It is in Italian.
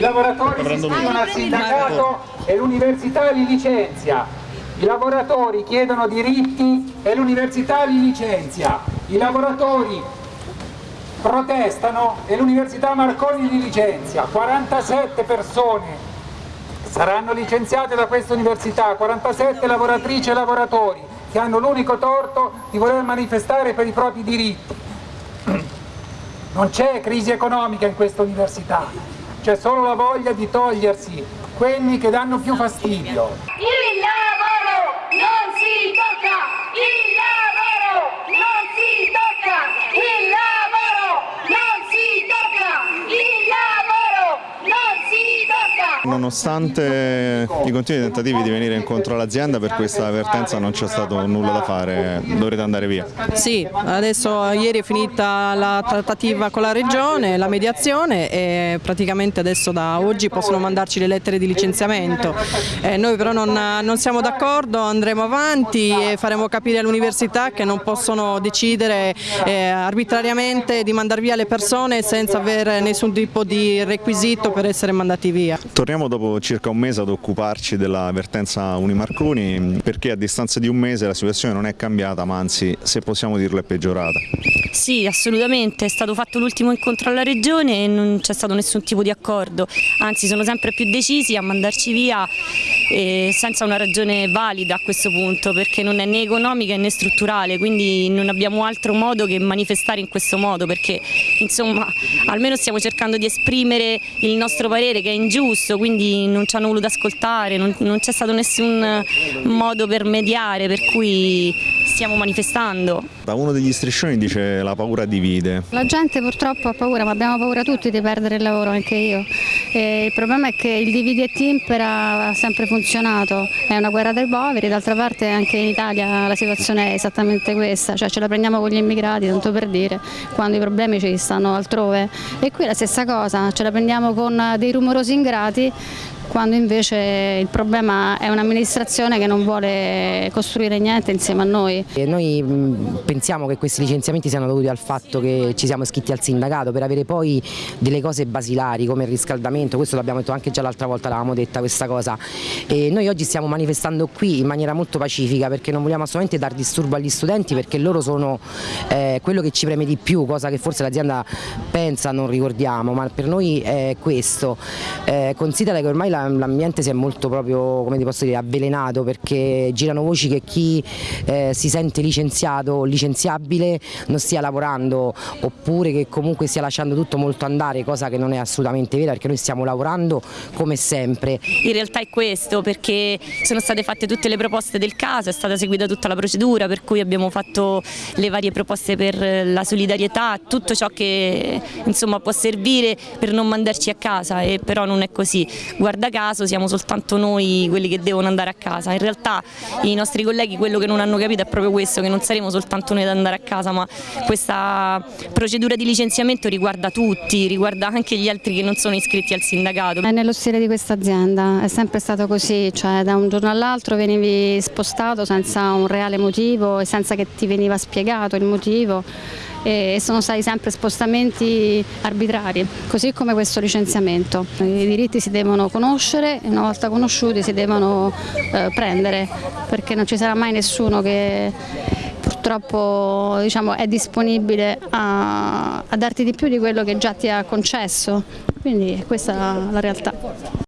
lavoratori si iscrivono al sindacato e l'università li licenzia. I lavoratori chiedono diritti e l'università li licenzia. I lavoratori protestano e l'università Marconi li licenzia. 47 persone saranno licenziate da questa università, 47 lavoratrici e lavoratori che hanno l'unico torto di voler manifestare per i propri diritti. Non c'è crisi economica in questa università, c'è solo la voglia di togliersi quelli che danno più fastidio. Il lavoro non si tocca! Il lavoro non si tocca! Il lavoro non si tocca! Il lavoro non si tocca! Nonostante i continui tentativi di venire incontro all'azienda per questa avvertenza non c'è stato nulla da fare, dovrete andare via. Sì, adesso ieri è finita la trattativa con la regione, la mediazione e praticamente adesso da oggi possono mandarci le lettere di licenziamento. Eh, noi però non, non siamo d'accordo, andremo avanti e faremo capire all'università che non possono decidere eh, arbitrariamente di mandare via le persone senza avere nessun tipo di requisito per essere mandati via. Torniamo dopo circa un mese ad occuparci della vertenza Unimarconi perché a distanza di un mese la situazione non è cambiata ma anzi se possiamo dirlo è peggiorata. Sì, assolutamente, è stato fatto l'ultimo incontro alla Regione e non c'è stato nessun tipo di accordo, anzi sono sempre più decisi a mandarci via eh, senza una ragione valida a questo punto perché non è né economica né strutturale, quindi non abbiamo altro modo che manifestare in questo modo perché insomma almeno stiamo cercando di esprimere il nostro parere che è ingiusto, quindi non ci hanno voluto ascoltare, non, non c'è stato nessun modo per mediare per cui stiamo manifestando. Da uno degli striscioni dice la paura divide. La gente purtroppo ha paura, ma abbiamo paura tutti di perdere il lavoro, anche io. E il problema è che il dividi e timpera ha sempre funzionato, è una guerra dei poveri, d'altra parte anche in Italia la situazione è esattamente questa, cioè ce la prendiamo con gli immigrati, tanto per dire, quando i problemi ci stanno altrove. E qui è la stessa cosa, ce la prendiamo con dei rumorosi ingrati quando invece il problema è un'amministrazione che non vuole costruire niente insieme a noi. E noi pensiamo che questi licenziamenti siano dovuti al fatto che ci siamo iscritti al sindacato per avere poi delle cose basilari come il riscaldamento, questo l'abbiamo detto anche già l'altra volta, l'avevamo detta questa cosa. E noi oggi stiamo manifestando qui in maniera molto pacifica perché non vogliamo assolutamente dar disturbo agli studenti perché loro sono eh, quello che ci preme di più, cosa che forse l'azienda pensa non ricordiamo, ma per noi è questo. Eh, considera che ormai l'ambiente si è molto proprio, come ti posso dire, avvelenato perché girano voci che chi eh, si sente licenziato o licenziabile non stia lavorando oppure che comunque stia lasciando tutto molto andare, cosa che non è assolutamente vera perché noi stiamo lavorando come sempre. In realtà è questo perché sono state fatte tutte le proposte del caso, è stata seguita tutta la procedura per cui abbiamo fatto le varie proposte per la solidarietà, tutto ciò che insomma, può servire per non mandarci a casa e però non è così. Guarda caso siamo soltanto noi quelli che devono andare a casa, in realtà i nostri colleghi quello che non hanno capito è proprio questo, che non saremo soltanto noi ad andare a casa ma questa procedura di licenziamento riguarda tutti, riguarda anche gli altri che non sono iscritti al sindacato. È nello stile di questa azienda, è sempre stato così, cioè da un giorno all'altro venivi spostato senza un reale motivo e senza che ti veniva spiegato il motivo e sono stati sempre spostamenti arbitrari, così come questo licenziamento. I diritti si devono conoscere e una volta conosciuti si devono eh, prendere perché non ci sarà mai nessuno che purtroppo diciamo, è disponibile a, a darti di più di quello che già ti ha concesso, quindi questa è la realtà.